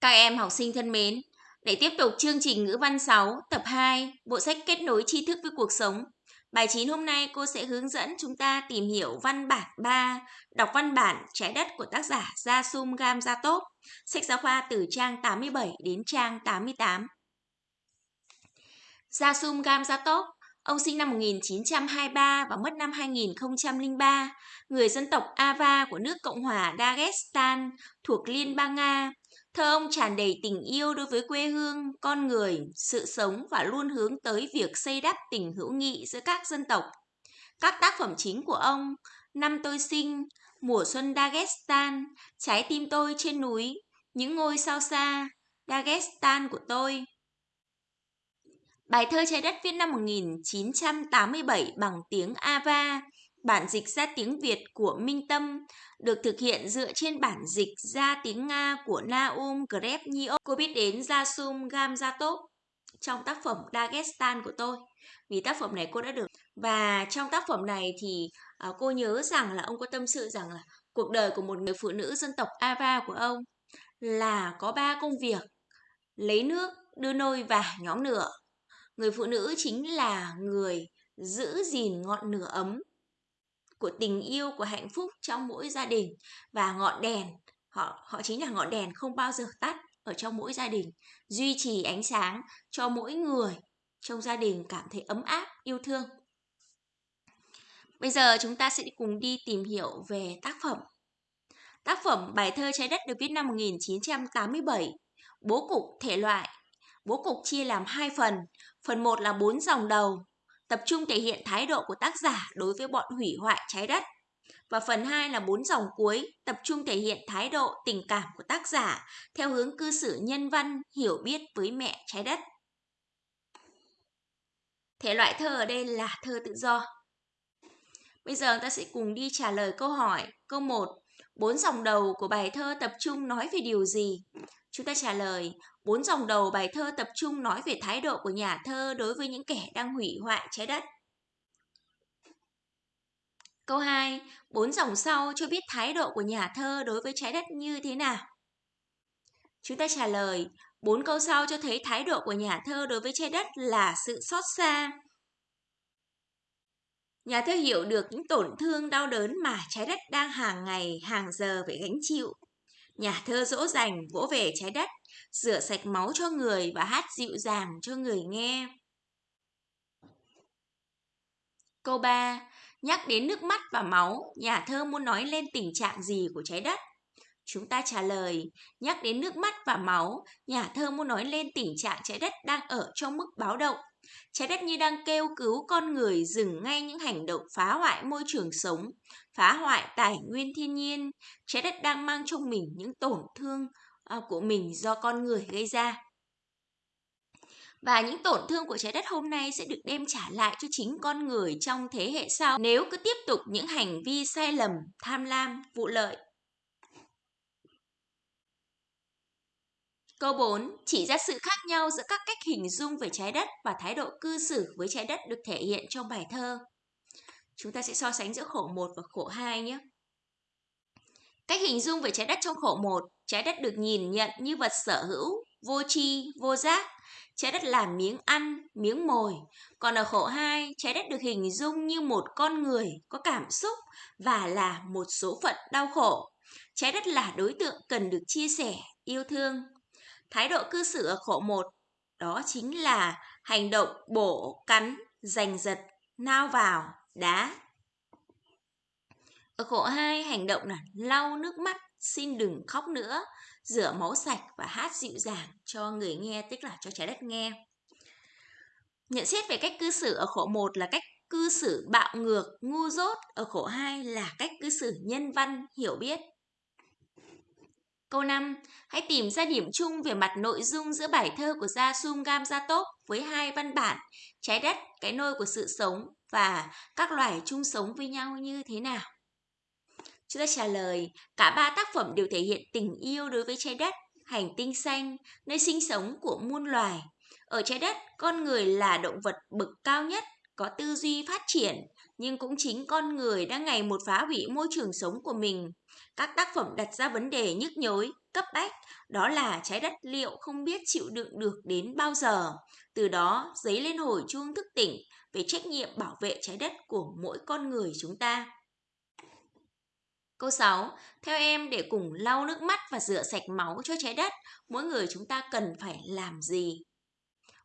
Các em học sinh thân mến, để tiếp tục chương trình ngữ văn 6, tập 2, bộ sách kết nối tri thức với cuộc sống. Bài 9 hôm nay cô sẽ hướng dẫn chúng ta tìm hiểu văn bản 3, đọc văn bản Trái đất của tác giả Gia Sum Gam Gia Tốt, sách giáo khoa từ trang 87 đến trang 88. Gia Sum Gam Gia Tốt, ông sinh năm 1923 và mất năm 2003, người dân tộc Ava của nước Cộng hòa Dagestan thuộc Liên bang Nga. Thơ ông tràn đầy tình yêu đối với quê hương, con người, sự sống và luôn hướng tới việc xây đắp tình hữu nghị giữa các dân tộc. Các tác phẩm chính của ông, Năm tôi sinh, Mùa xuân Dagestan, Trái tim tôi trên núi, Những ngôi sao xa, Dagestan của tôi. Bài thơ Trái đất viết năm 1987 bằng tiếng Ava, Bản dịch ra tiếng Việt của Minh Tâm được thực hiện dựa trên bản dịch ra tiếng Nga của Naum Grevniok. Cô biết đến Jasum Gamzatov trong tác phẩm Dagestan của tôi. Vì tác phẩm này cô đã được và trong tác phẩm này thì à, cô nhớ rằng là ông có tâm sự rằng là cuộc đời của một người phụ nữ dân tộc Ava của ông là có ba công việc lấy nước, đưa nôi và nhóm lửa. Người phụ nữ chính là người giữ gìn ngọn lửa ấm của tình yêu, của hạnh phúc trong mỗi gia đình. Và ngọn đèn, họ họ chính là ngọn đèn không bao giờ tắt ở trong mỗi gia đình. Duy trì ánh sáng cho mỗi người trong gia đình cảm thấy ấm áp, yêu thương. Bây giờ chúng ta sẽ cùng đi tìm hiểu về tác phẩm. Tác phẩm bài thơ trái đất được viết năm 1987 bố cục thể loại. Bố cục chia làm hai phần. Phần một là bốn dòng đầu tập trung thể hiện thái độ của tác giả đối với bọn hủy hoại trái đất. Và phần 2 là bốn dòng cuối, tập trung thể hiện thái độ tình cảm của tác giả theo hướng cư xử nhân văn, hiểu biết với mẹ trái đất. Thể loại thơ ở đây là thơ tự do. Bây giờ ta sẽ cùng đi trả lời câu hỏi. Câu 1. Bốn dòng đầu của bài thơ tập trung nói về điều gì? Chúng ta trả lời, bốn dòng đầu bài thơ tập trung nói về thái độ của nhà thơ đối với những kẻ đang hủy hoại trái đất. Câu 2, bốn dòng sau cho biết thái độ của nhà thơ đối với trái đất như thế nào? Chúng ta trả lời, bốn câu sau cho thấy thái độ của nhà thơ đối với trái đất là sự xót xa. Nhà thơ hiểu được những tổn thương đau đớn mà trái đất đang hàng ngày, hàng giờ phải gánh chịu. Nhà thơ dỗ dành vỗ về trái đất, rửa sạch máu cho người và hát dịu dàng cho người nghe. Câu 3. Nhắc đến nước mắt và máu, nhà thơ muốn nói lên tình trạng gì của trái đất? Chúng ta trả lời, nhắc đến nước mắt và máu, nhà thơ muốn nói lên tình trạng trái đất đang ở trong mức báo động. Trái đất như đang kêu cứu con người dừng ngay những hành động phá hoại môi trường sống, phá hoại tài nguyên thiên nhiên. Trái đất đang mang trong mình những tổn thương ờ, của mình do con người gây ra. Và những tổn thương của trái đất hôm nay sẽ được đem trả lại cho chính con người trong thế hệ sau nếu cứ tiếp tục những hành vi sai lầm, tham lam, vụ lợi. Câu 4. Chỉ ra sự khác nhau giữa các cách hình dung về trái đất và thái độ cư xử với trái đất được thể hiện trong bài thơ. Chúng ta sẽ so sánh giữa khổ 1 và khổ 2 nhé. Cách hình dung về trái đất trong khổ 1, trái đất được nhìn nhận như vật sở hữu, vô tri, vô giác. Trái đất là miếng ăn, miếng mồi. Còn ở khổ 2, trái đất được hình dung như một con người có cảm xúc và là một số phận đau khổ. Trái đất là đối tượng cần được chia sẻ, yêu thương. Thái độ cư xử ở khổ 1 đó chính là hành động bổ, cắn, giành giật, nao vào, đá. Ở khổ 2, hành động là lau nước mắt, xin đừng khóc nữa, rửa máu sạch và hát dịu dàng cho người nghe, tức là cho trái đất nghe. Nhận xét về cách cư xử ở khổ 1 là cách cư xử bạo ngược, ngu dốt, ở khổ 2 là cách cư xử nhân văn, hiểu biết. Câu 5. Hãy tìm ra điểm chung về mặt nội dung giữa bài thơ của Gia Sum Gam Gia Tốt với hai văn bản Trái đất, cái nôi của sự sống và các loài chung sống với nhau như thế nào? Chúng ta trả lời, cả ba tác phẩm đều thể hiện tình yêu đối với trái đất, hành tinh xanh, nơi sinh sống của muôn loài. Ở trái đất, con người là động vật bậc cao nhất, có tư duy phát triển, nhưng cũng chính con người đang ngày một phá hủy môi trường sống của mình. Các tác phẩm đặt ra vấn đề nhức nhối, cấp bách, đó là trái đất liệu không biết chịu đựng được đến bao giờ. Từ đó, dấy lên hồi chuông thức tỉnh về trách nhiệm bảo vệ trái đất của mỗi con người chúng ta. Câu 6. Theo em để cùng lau nước mắt và rửa sạch máu cho trái đất, mỗi người chúng ta cần phải làm gì?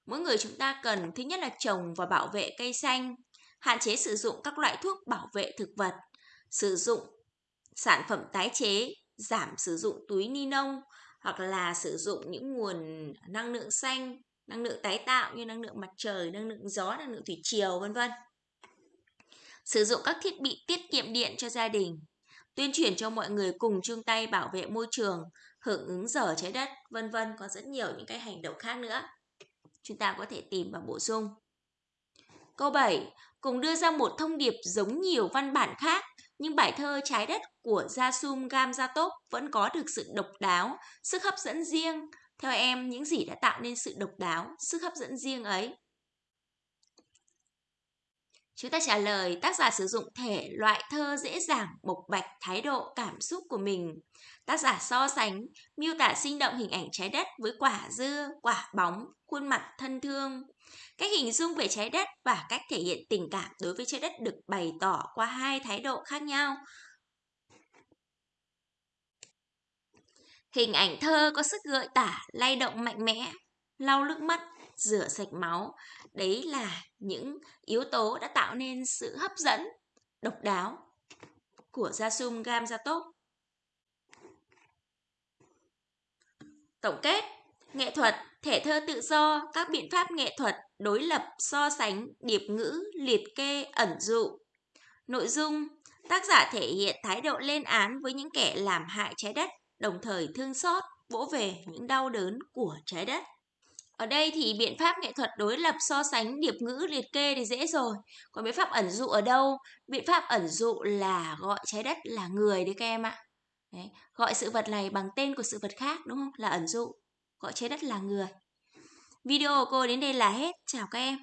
Mỗi người chúng ta cần thứ nhất là trồng và bảo vệ cây xanh, hạn chế sử dụng các loại thuốc bảo vệ thực vật, sử dụng sản phẩm tái chế, giảm sử dụng túi ni lông hoặc là sử dụng những nguồn năng lượng xanh, năng lượng tái tạo như năng lượng mặt trời, năng lượng gió, năng lượng thủy triều vân vân. Sử dụng các thiết bị tiết kiệm điện cho gia đình, tuyên truyền cho mọi người cùng chung tay bảo vệ môi trường, hưởng ứng giờ trái đất, vân vân có rất nhiều những cái hành động khác nữa. Chúng ta có thể tìm và bổ sung. Câu 7. Cùng đưa ra một thông điệp giống nhiều văn bản khác, nhưng bài thơ Trái đất của Jasum Gamzatov vẫn có được sự độc đáo, sức hấp dẫn riêng. Theo em, những gì đã tạo nên sự độc đáo, sức hấp dẫn riêng ấy? Chúng ta trả lời tác giả sử dụng thể loại thơ dễ dàng bộc bạch thái độ cảm xúc của mình. Tác giả so sánh, miêu tả sinh động hình ảnh trái đất với quả dưa, quả bóng, khuôn mặt thân thương. Cách hình dung về trái đất và cách thể hiện tình cảm đối với trái đất được bày tỏ qua hai thái độ khác nhau. Hình ảnh thơ có sức gợi tả, lay động mạnh mẽ, lau nước mắt, rửa sạch máu. Đấy là những yếu tố đã tạo nên sự hấp dẫn, độc đáo của Jasum Gamzatov. Tổng kết, nghệ thuật, thể thơ tự do, các biện pháp nghệ thuật, đối lập, so sánh, điệp ngữ, liệt kê, ẩn dụ. Nội dung, tác giả thể hiện thái độ lên án với những kẻ làm hại trái đất, đồng thời thương xót, vỗ về những đau đớn của trái đất. Ở đây thì biện pháp nghệ thuật đối lập so sánh điệp ngữ liệt kê thì dễ rồi. Còn biện pháp ẩn dụ ở đâu? Biện pháp ẩn dụ là gọi trái đất là người đấy các em ạ. Đấy, gọi sự vật này bằng tên của sự vật khác đúng không? Là ẩn dụ. Gọi trái đất là người. Video của cô đến đây là hết. Chào các em.